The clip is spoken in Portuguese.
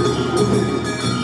Música